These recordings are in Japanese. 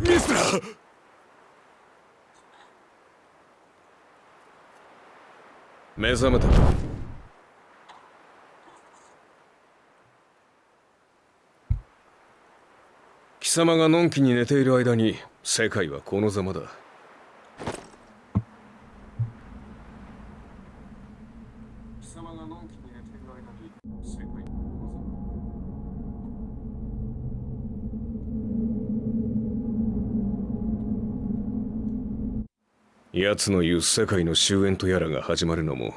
ミスラ目覚めた。貴様がのんきに寝ている間に世界はこのざまだ。奴の言う世界の終焉とやらが始まるのも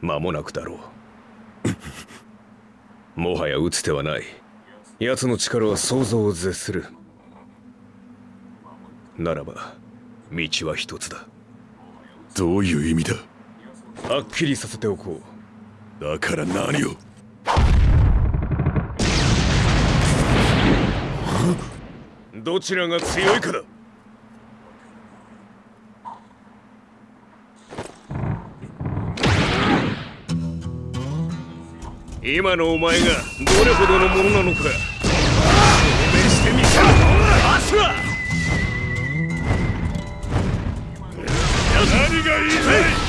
間もなくだろう。もはや打つ手はない。奴の力は想像を絶する。ならば道は一つだ。どういう意味だ？はっきりさせておこう。だから何を？どちらが強いかだ今のお前がどれほどのものなのか。証明してみせろ。アスラ何が言いたい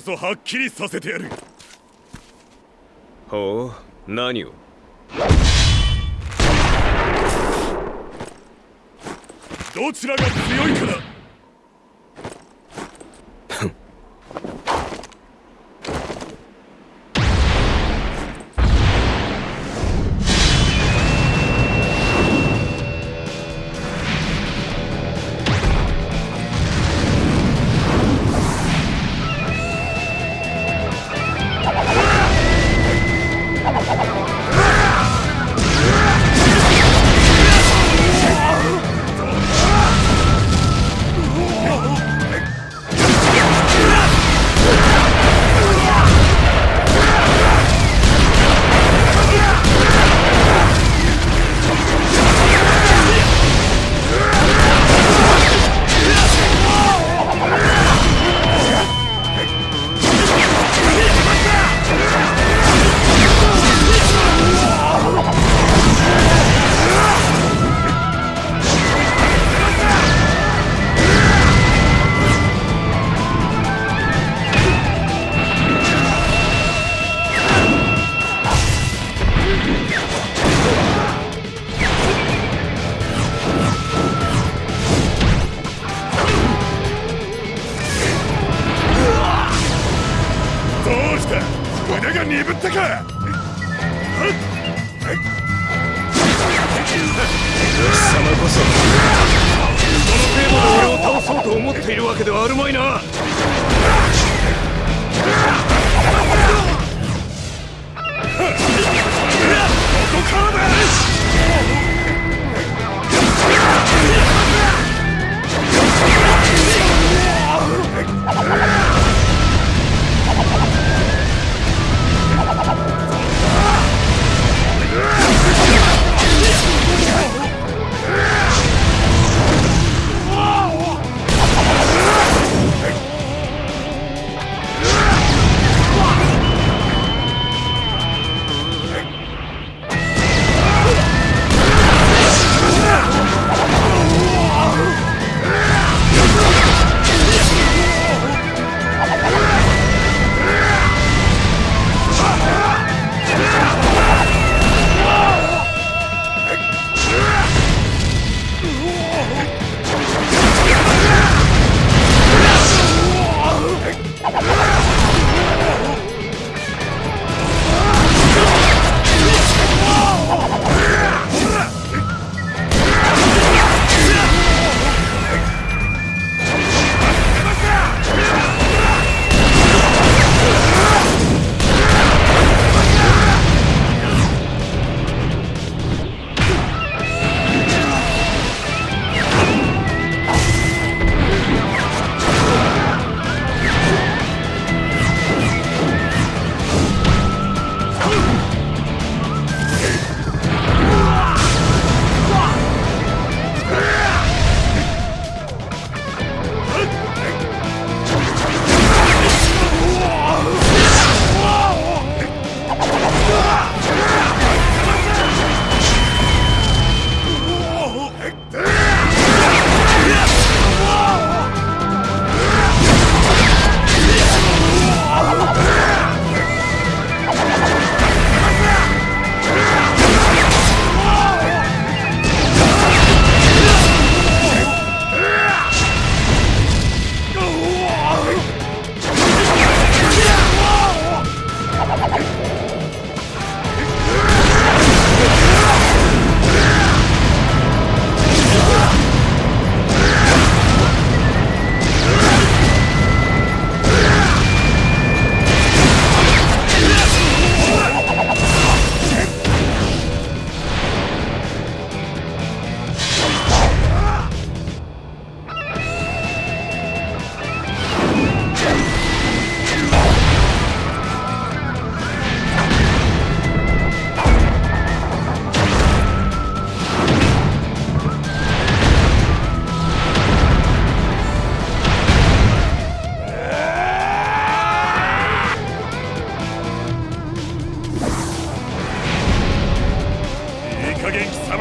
こそはっきりさせてやる。ほう何を？どちらが強いかだ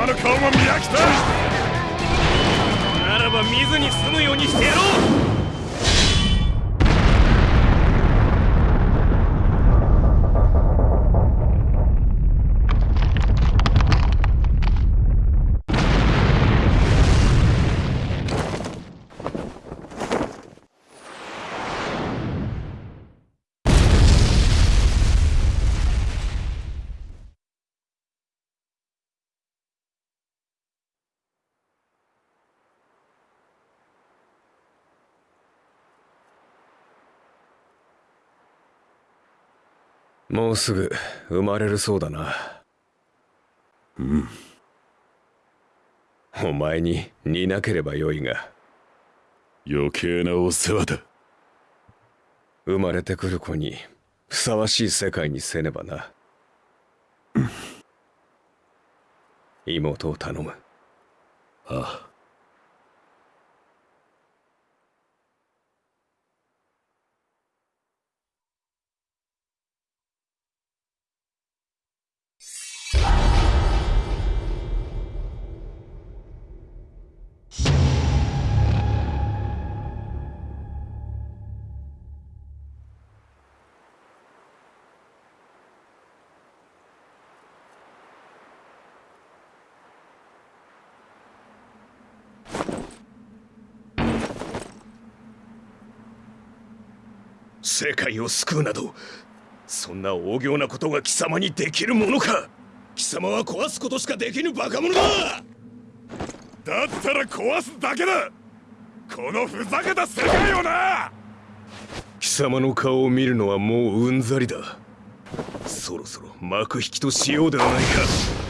の顔も見飽きた。ならば見ずに済むようにしてやろう。もうすぐ生まれるそうだな。うん。お前に似なければよいが。余計なお世話だ。生まれてくる子にふさわしい世界にせねばな。妹を頼む。ああ世界を救うなどそんな大行なことが貴様にできるものか。貴様は壊すことしかできぬバカ者だ。だったら壊すだけだ。このふざけた世界をな。貴様の顔を見るのはもううんざりだ。そろそろ幕引きとしようではないか。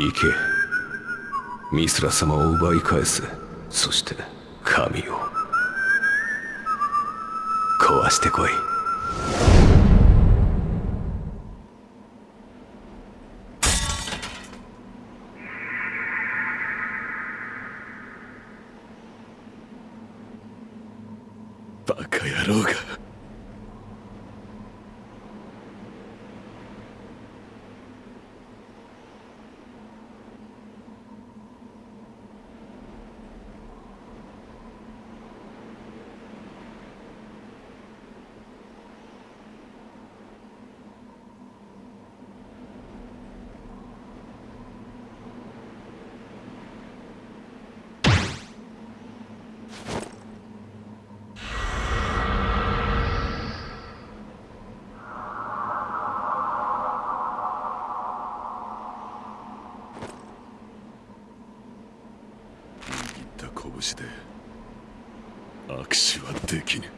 行け。ミスラ様を奪い返す。そして神を。壊してこいバカ野郎が握った拳で握手はできぬ。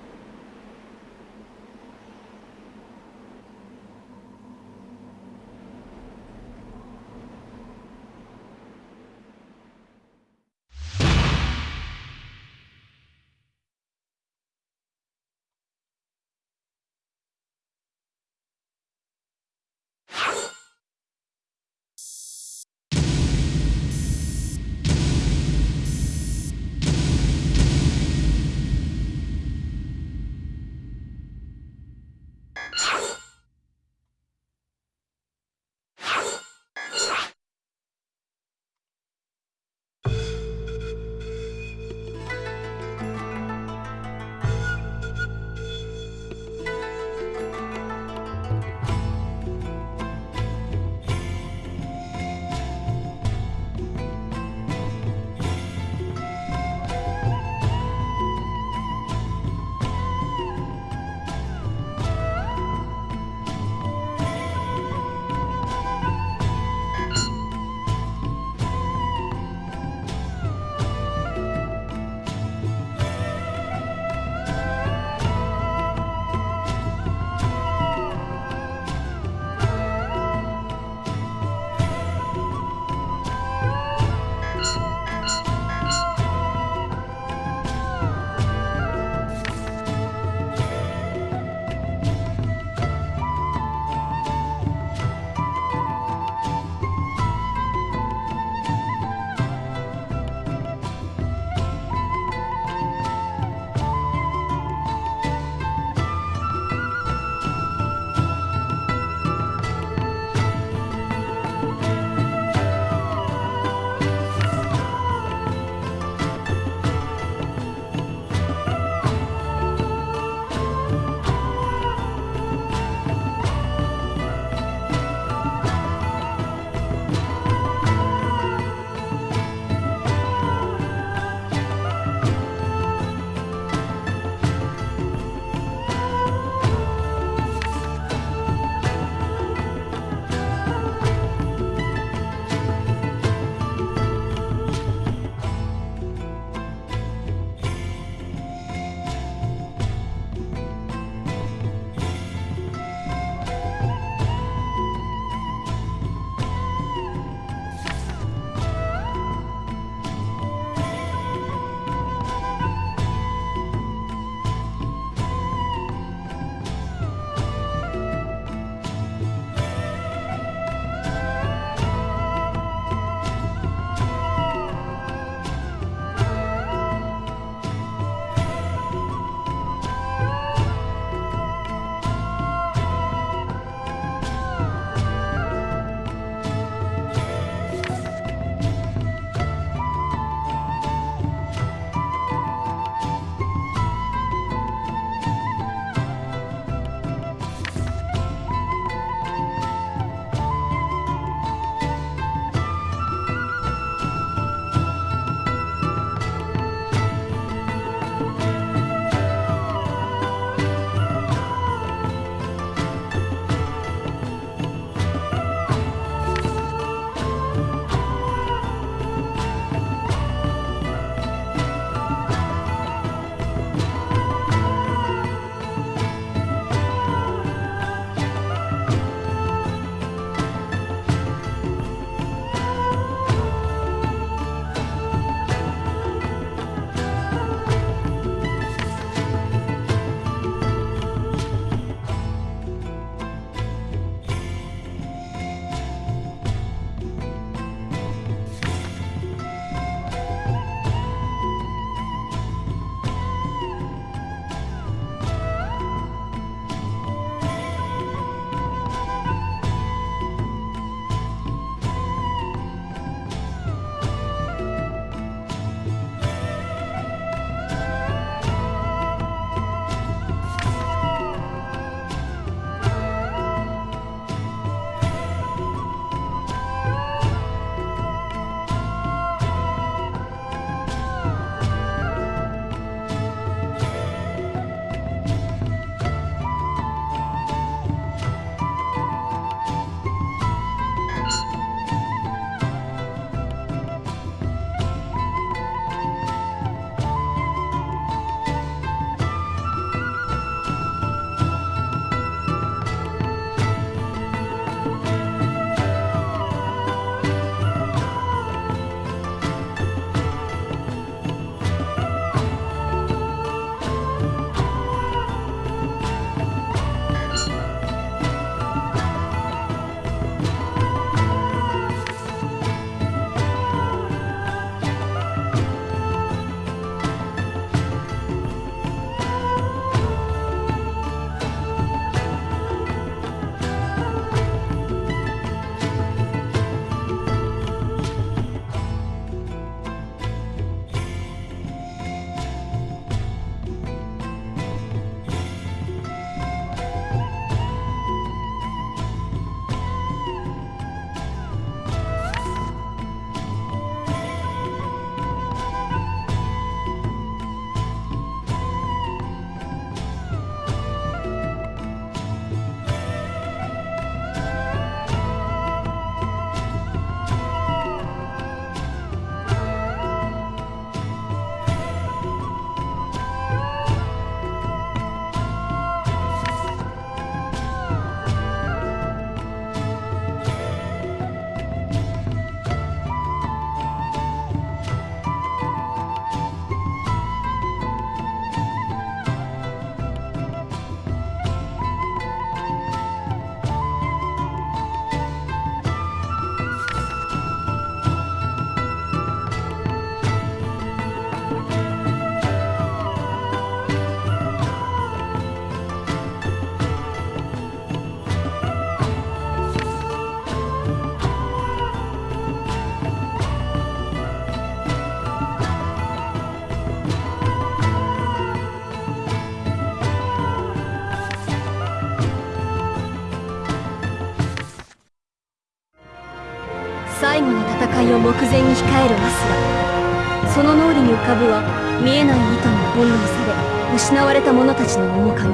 えるアスラその脳裏に浮かぶは見えない糸に翻弄され失われた者たちの面影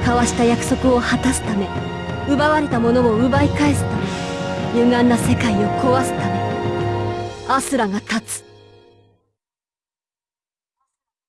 交わした約束を果たすため奪われたものを奪い返すため歪んだ世界を壊すためアスラが